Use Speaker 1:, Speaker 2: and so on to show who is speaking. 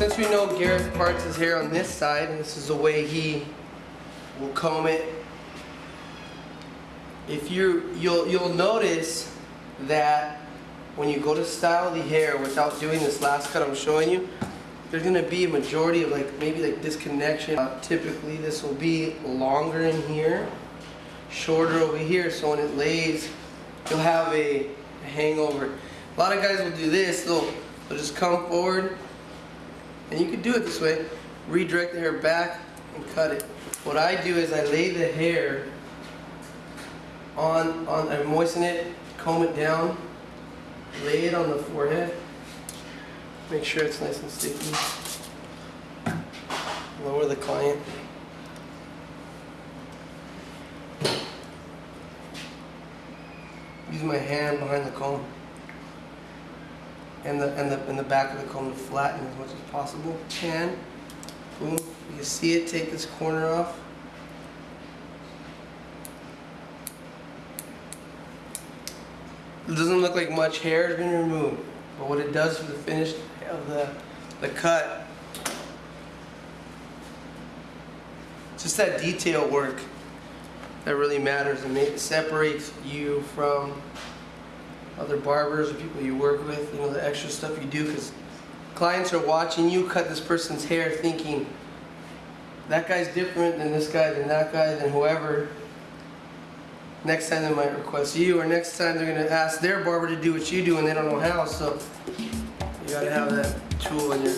Speaker 1: you know, Gareth parts his hair on this side, and this is the way he will comb it. If you you'll you'll notice that when you go to style the hair without doing this last cut I'm showing you, there's gonna be a majority of like maybe like disconnection. Uh, typically, this will be longer in here, shorter over here. So when it lays, you'll have a, a hangover. A lot of guys will do this. They'll they'll just come forward, and you can do it this way. Redirect the hair back and cut it. What I do is I lay the hair on on I moisten it, comb it down, lay it on the forehead. Make sure it's nice and sticky. Lower the client. Use my hand behind the comb. And the and the and the back of the comb to flatten as much as possible. Hand. Boom. You can see it, take this corner off. It doesn't look like much hair has been removed, but what it does for the finish of the, the cut, just that detail work that really matters and it separates you from other barbers or people you work with, you know, the extra stuff you do because clients are watching you cut this person's hair thinking that guy's different than this guy, than that guy, than whoever. Next time they might request you, or next time they're gonna ask their barber to do what you do and they don't know how, so you gotta have that tool in your.